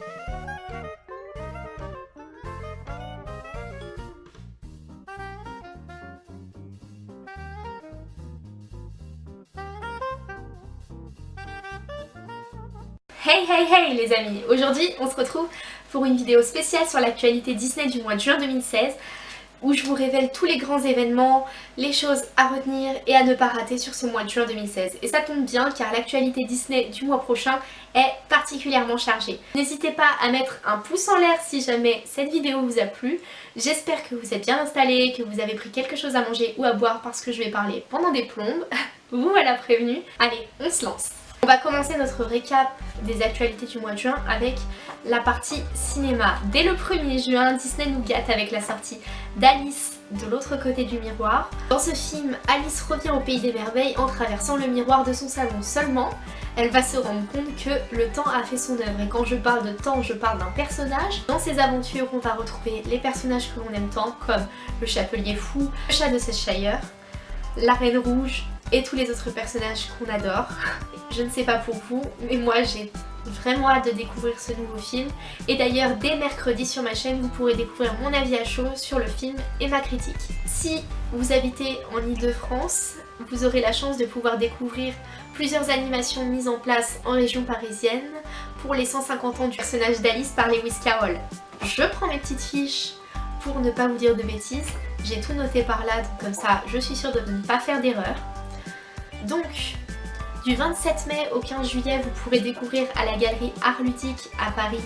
Hey hey hey les amis. Aujourd'hui on se retrouve pour une vidéo spéciale sur l'actualité Disney du mois de juin 2016 où je vous révèle tous les grands événements, les choses à retenir et à ne pas rater sur ce mois de juin 2016. Et ça tombe bien car l'actualité Disney du mois prochain est particulièrement chargée. N'hésitez pas à mettre un pouce en l'air si jamais cette vidéo vous a plu. J'espère que vous êtes bien installés, que vous avez pris quelque chose à manger ou à boire parce que je vais parler pendant des plombes. vous voilà prévenu. Allez, on se lance on va commencer notre récap des actualités du mois de juin avec la partie cinéma. Dès le 1er juin, Disney nous gâte avec la sortie d'Alice de l'autre côté du miroir. Dans ce film, Alice revient au pays des merveilles en traversant le miroir de son salon seulement. Elle va se rendre compte que le temps a fait son œuvre et quand je parle de temps, je parle d'un personnage. Dans ces aventures, on va retrouver les personnages que l'on aime tant comme le chapelier fou, le chat de Cheshire, la reine rouge et tous les autres personnages qu'on adore. Je ne sais pas pour vous, mais moi j'ai vraiment hâte de découvrir ce nouveau film. Et d'ailleurs, dès mercredi sur ma chaîne, vous pourrez découvrir mon avis à chaud sur le film et ma critique. Si vous habitez en Ile-de-France, vous aurez la chance de pouvoir découvrir plusieurs animations mises en place en région parisienne pour les 150 ans du personnage d'Alice par Lewis Carroll. Je prends mes petites fiches pour ne pas vous dire de bêtises. J'ai tout noté par là, donc comme ça je suis sûre de ne pas faire d'erreur. Donc, du 27 mai au 15 juillet, vous pourrez découvrir à la galerie Art Ludique à Paris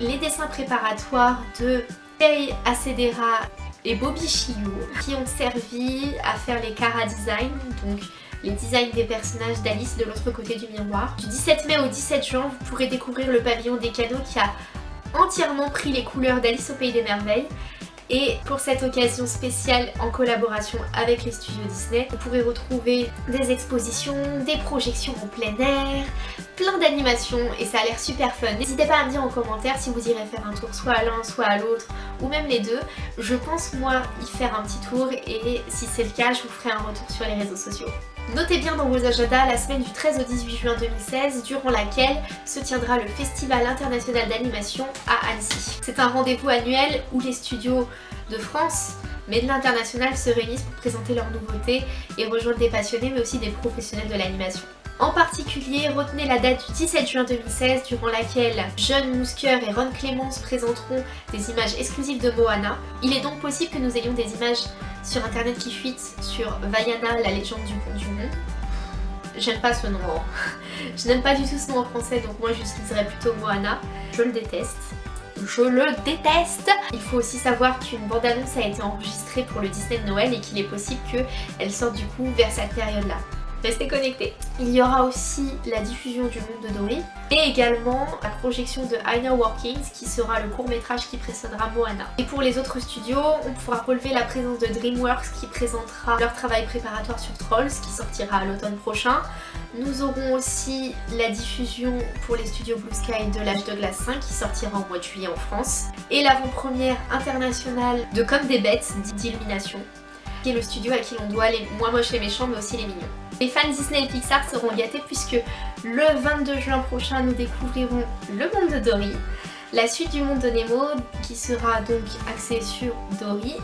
les dessins préparatoires de Faye Acedera et Bobby Chiou qui ont servi à faire les Cara Design, donc les designs des personnages d'Alice de l'autre côté du miroir. Du 17 mai au 17 juin, vous pourrez découvrir le pavillon des cadeaux qui a entièrement pris les couleurs d'Alice au Pays des Merveilles et pour cette occasion spéciale en collaboration avec les studios Disney, vous pourrez retrouver des expositions, des projections en plein air, plein d'animations et ça a l'air super fun. N'hésitez pas à me dire en commentaire si vous irez faire un tour soit à l'un soit à l'autre ou même les deux. Je pense moi y faire un petit tour et si c'est le cas je vous ferai un retour sur les réseaux sociaux. Notez bien dans vos agendas la semaine du 13 au 18 juin 2016 durant laquelle se tiendra le Festival international d'animation à Annecy. C'est un rendez-vous annuel où les studios de France mais de l'international se réunissent pour présenter leurs nouveautés et rejoindre des passionnés mais aussi des professionnels de l'animation. En particulier, retenez la date du 17 juin 2016 durant laquelle John Musker et Ron Clements présenteront des images exclusives de Moana. Il est donc possible que nous ayons des images sur internet qui fuitent sur Vaiana, la légende du pont du monde. J'aime pas ce nom, hein. je n'aime pas du tout ce nom en français donc moi j'utiliserais plutôt Moana. Je le déteste. Je le déteste Il faut aussi savoir qu'une bande-annonce a été enregistrée pour le Disney de Noël et qu'il est possible qu'elle sorte du coup vers cette période-là. Restez connectés. Il y aura aussi la diffusion du monde de Dory et également la projection de Know Workings qui sera le court métrage qui précédera Moana. Et pour les autres studios, on pourra relever la présence de DreamWorks qui présentera leur travail préparatoire sur Trolls qui sortira à l'automne prochain. Nous aurons aussi la diffusion pour les studios Blue Sky de l'âge de glace 5 qui sortira au mois de juillet en France. Et l'avant-première internationale de Comme des bêtes d'Illumination qui est le studio à qui l'on doit les moins moches et méchants mais aussi les mignons. Les fans Disney et Pixar seront gâtés puisque le 22 juin prochain nous découvrirons le monde de Dory, la suite du monde de Nemo qui sera donc axée sur Dory.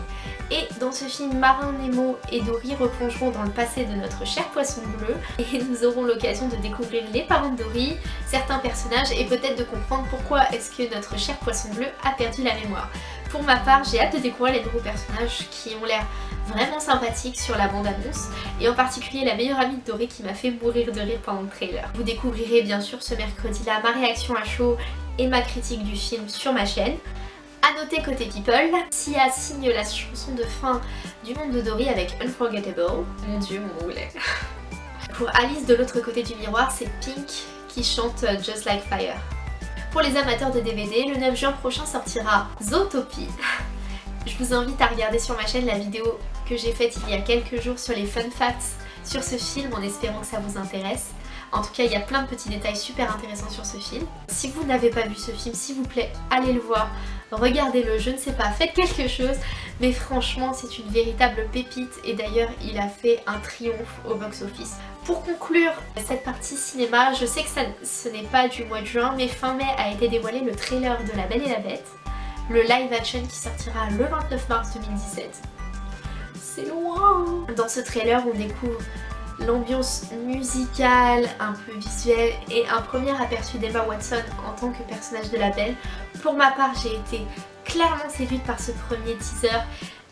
Et dans ce film Marin Nemo et Dory replongeront dans le passé de notre cher poisson bleu. Et nous aurons l'occasion de découvrir les parents de Dory, certains personnages et peut-être de comprendre pourquoi est-ce que notre cher poisson bleu a perdu la mémoire. Pour ma part, j'ai hâte de découvrir les nouveaux personnages qui ont l'air vraiment sympathiques sur la bande-annonce et en particulier la meilleure amie de Dory qui m'a fait mourir de rire pendant le trailer. Vous découvrirez bien sûr ce mercredi-là ma réaction à chaud et ma critique du film sur ma chaîne. A noter côté People, Sia signe la chanson de fin du monde de Dory avec Unforgettable. Mon dieu, mon anglais. Pour Alice de l'autre côté du miroir, c'est Pink qui chante Just Like Fire. Pour les amateurs de DVD, le 9 juin prochain sortira Zootopie. Je vous invite à regarder sur ma chaîne la vidéo que j'ai faite il y a quelques jours sur les fun facts sur ce film en espérant que ça vous intéresse. En tout cas, il y a plein de petits détails super intéressants sur ce film. Si vous n'avez pas vu ce film, s'il vous plaît, allez le voir. Regardez-le, je ne sais pas, faites quelque chose. Mais franchement, c'est une véritable pépite. Et d'ailleurs, il a fait un triomphe au box-office. Pour conclure cette partie cinéma, je sais que ce n'est pas du mois de juin, mais fin mai a été dévoilé le trailer de La Belle et la Bête. Le live action qui sortira le 29 mars 2017. C'est loin Dans ce trailer, on découvre l'ambiance musicale, un peu visuelle et un premier aperçu d'Emma Watson en tant que personnage de la Belle. Pour ma part, j'ai été clairement séduite par ce premier teaser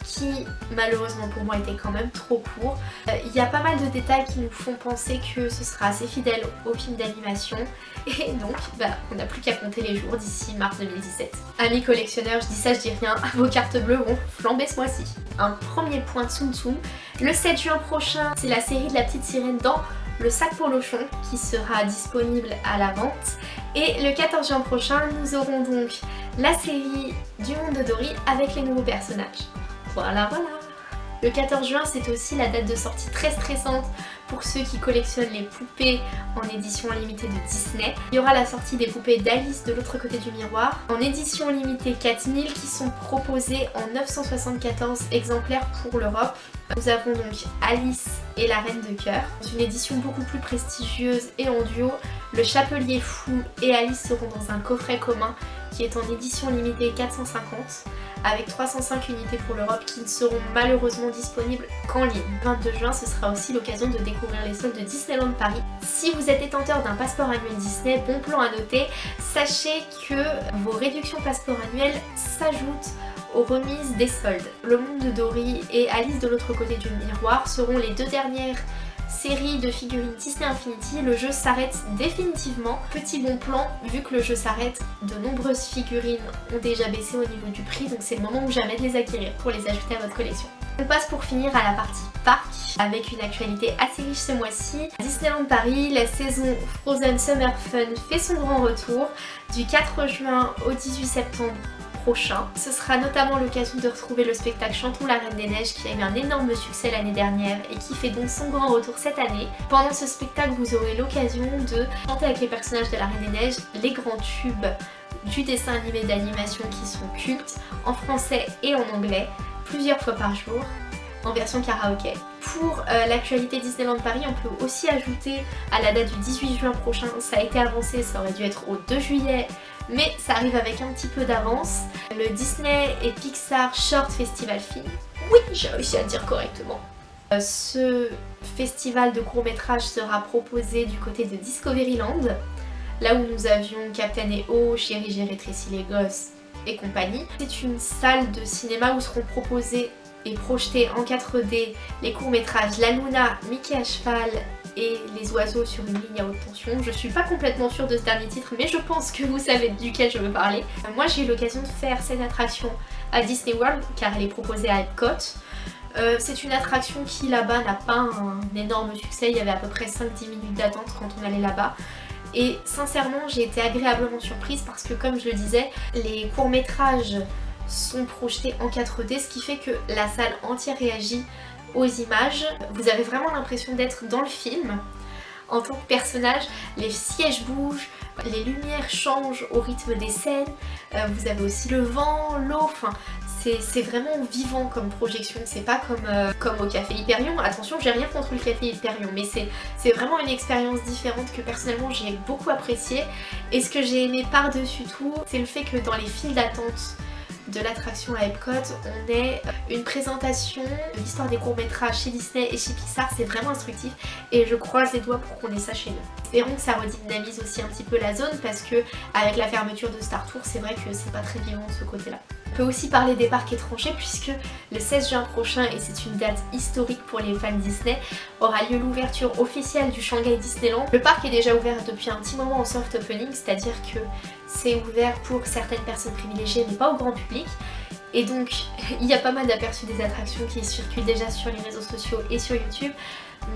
qui malheureusement pour moi était quand même trop court. Euh, il y a pas mal de détails qui nous font penser que ce sera assez fidèle au film d'animation et donc bah, on n'a plus qu'à compter les jours d'ici mars 2017. Amis collectionneurs, je dis ça, je dis rien, vos cartes bleues vont flamber ce mois-ci. Un premier point de Tsum Tsum, le 7 juin prochain c'est la série de la petite sirène dans le sac pour Lochon qui sera disponible à la vente et le 14 juin prochain nous aurons donc la série du monde de Dory avec les nouveaux personnages. Voilà, voilà Le 14 juin, c'est aussi la date de sortie très stressante pour ceux qui collectionnent les poupées en édition limitée de Disney. Il y aura la sortie des poupées d'Alice de l'autre côté du miroir en édition limitée 4000 qui sont proposées en 974 exemplaires pour l'Europe. Nous avons donc Alice et la Reine de Cœur. Dans une édition beaucoup plus prestigieuse et en duo, le Chapelier Fou et Alice seront dans un coffret commun qui est en édition limitée 450 avec 305 unités pour l'Europe qui ne seront malheureusement disponibles qu'en ligne. Le 22 juin, ce sera aussi l'occasion de découvrir les soldes de Disneyland Paris. Si vous êtes détenteur d'un passeport annuel Disney, bon plan à noter, sachez que vos réductions passeport annuel s'ajoutent aux remises des soldes. Le monde de Dory et Alice de l'autre côté du miroir seront les deux dernières série de figurines Disney Infinity, le jeu s'arrête définitivement. Petit bon plan, vu que le jeu s'arrête, de nombreuses figurines ont déjà baissé au niveau du prix, donc c'est le moment ou jamais de les acquérir pour les ajouter à votre collection. On passe pour finir à la partie parc avec une actualité assez riche ce mois-ci. Disneyland Paris, la saison Frozen Summer Fun fait son grand retour du 4 juin au 18 septembre ce sera notamment l'occasion de retrouver le spectacle Chantons la Reine des Neiges qui a eu un énorme succès l'année dernière et qui fait donc son grand retour cette année. Pendant ce spectacle, vous aurez l'occasion de chanter avec les personnages de la Reine des Neiges les grands tubes du dessin animé d'animation qui sont cultes en français et en anglais plusieurs fois par jour en version karaoké. Pour euh, l'actualité Disneyland Paris, on peut aussi ajouter à la date du 18 juin prochain, ça a été avancé, ça aurait dû être au 2 juillet, mais ça arrive avec un petit peu d'avance. Le Disney et Pixar Short Festival Film. Oui, j'ai réussi à le dire correctement. Euh, ce festival de court métrage sera proposé du côté de Discoveryland, là où nous avions Captain EO, Chérie j'ai rétréci les gosses et compagnie. C'est une salle de cinéma où seront proposés et projetés en 4D les courts métrages La Luna, Mickey à cheval et les oiseaux sur une ligne à haute tension. Je suis pas complètement sûre de ce dernier titre mais je pense que vous savez duquel je veux parler. Euh, moi j'ai eu l'occasion de faire cette attraction à Disney World car elle est proposée à Epcot. Euh, c'est une attraction qui là-bas n'a pas un énorme succès, il y avait à peu près 5-10 minutes d'attente quand on allait là-bas. Et sincèrement j'ai été agréablement surprise parce que comme je le disais, les courts-métrages sont projetés en 4D ce qui fait que la salle entière réagit aux images. Vous avez vraiment l'impression d'être dans le film en tant que personnage. Les sièges bougent, les lumières changent au rythme des scènes. Euh, vous avez aussi le vent, l'eau, enfin c'est vraiment vivant comme projection, c'est pas comme, euh, comme au Café Hyperion. Attention, j'ai rien contre le Café Hyperion, mais c'est vraiment une expérience différente que personnellement j'ai beaucoup appréciée. Et ce que j'ai aimé par-dessus tout, c'est le fait que dans les files d'attente de l'attraction à Epcot, on est une présentation de l'histoire des courts-métrages chez Disney et chez Pixar, c'est vraiment instructif et je croise les doigts pour qu'on ait ça chez nous. Espérons que ça redynamise aussi un petit peu la zone parce que avec la fermeture de Star Tour, c'est vrai que c'est pas très vivant de ce côté-là. Peut aussi parler des parcs étrangers puisque le 16 juin prochain, et c'est une date historique pour les fans Disney, aura lieu l'ouverture officielle du Shanghai Disneyland. Le parc est déjà ouvert depuis un petit moment en soft opening, c'est-à-dire que c'est ouvert pour certaines personnes privilégiées mais pas au grand public. Et donc il y a pas mal d'aperçus des attractions qui circulent déjà sur les réseaux sociaux et sur YouTube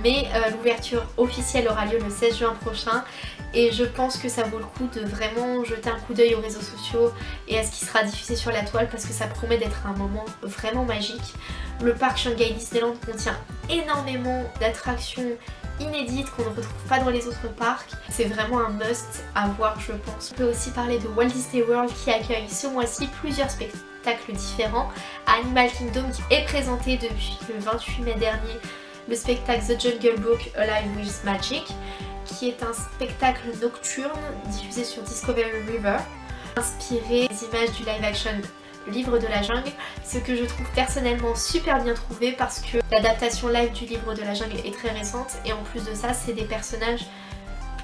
mais euh, l'ouverture officielle aura lieu le 16 juin prochain et je pense que ça vaut le coup de vraiment jeter un coup d'œil aux réseaux sociaux et à ce qui sera diffusé sur la toile parce que ça promet d'être un moment vraiment magique. Le parc Shanghai Disneyland contient énormément d'attractions inédites qu'on ne retrouve pas dans les autres parcs. C'est vraiment un must à voir je pense. On peut aussi parler de Walt Disney World qui accueille ce mois-ci plusieurs spectacles différents. Animal Kingdom qui est présenté depuis le 28 mai dernier le spectacle The Jungle Book Alive with Magic qui est un spectacle nocturne diffusé sur Discovery River inspiré des images du live action livre de la jungle, ce que je trouve personnellement super bien trouvé parce que l'adaptation live du livre de la jungle est très récente et en plus de ça c'est des personnages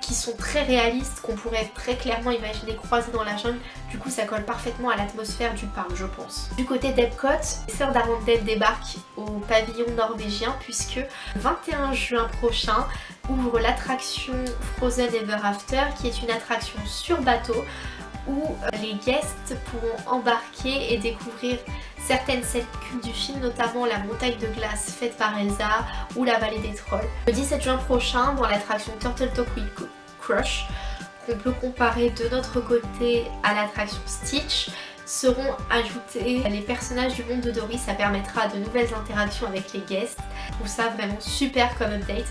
qui sont très réalistes, qu'on pourrait très clairement imaginer croisés dans la jungle. Du coup ça colle parfaitement à l'atmosphère du parc je pense. Du côté d'Epcot, les sœurs d'Arendelle débarquent au pavillon norvégien puisque le 21 juin prochain ouvre l'attraction Frozen Ever After qui est une attraction sur bateau où euh, les guests pourront embarquer et découvrir certaines scènes du film, notamment la montagne de glace faite par Elsa ou la vallée des trolls. Le 17 juin prochain, dans l'attraction Turtle Talk with Crush, qu'on peut comparer de notre côté à l'attraction Stitch, seront ajoutés les personnages du monde de Dory, ça permettra de nouvelles interactions avec les guests. Je trouve ça vraiment super comme update.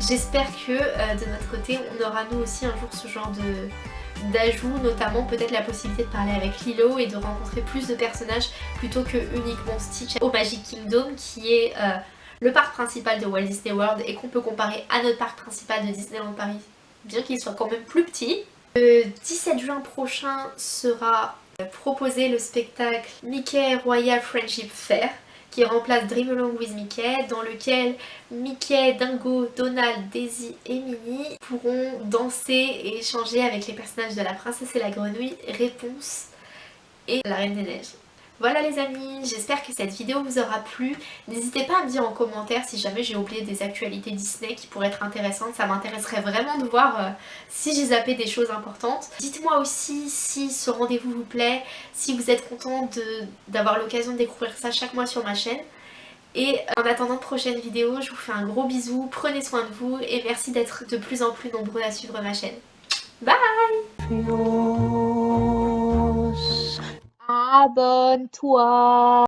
J'espère que euh, de notre côté on aura nous aussi un jour ce genre de, d'ajouts, notamment peut-être la possibilité de parler avec Lilo et de rencontrer plus de personnages plutôt que uniquement Stitch au Magic Kingdom qui est euh, le parc principal de Walt Disney World et qu'on peut comparer à notre parc principal de Disneyland Paris, bien qu'il soit quand même plus petit. Le 17 juin prochain sera euh, proposé le spectacle Mickey Royal Friendship Fair qui remplace Dream Along with Mickey, dans lequel Mickey, Dingo, Donald, Daisy et Minnie pourront danser et échanger avec les personnages de la princesse et la grenouille, Réponse et la Reine des Neiges. Voilà les amis, j'espère que cette vidéo vous aura plu. N'hésitez pas à me dire en commentaire si jamais j'ai oublié des actualités Disney qui pourraient être intéressantes. Ça m'intéresserait vraiment de voir euh, si j'ai zappé des choses importantes. Dites-moi aussi si ce rendez-vous vous plaît, si vous êtes content d'avoir l'occasion de découvrir ça chaque mois sur ma chaîne. Et en attendant de prochaines vidéos, je vous fais un gros bisou, prenez soin de vous et merci d'être de plus en plus nombreux à suivre ma chaîne. Bye Abenteuer.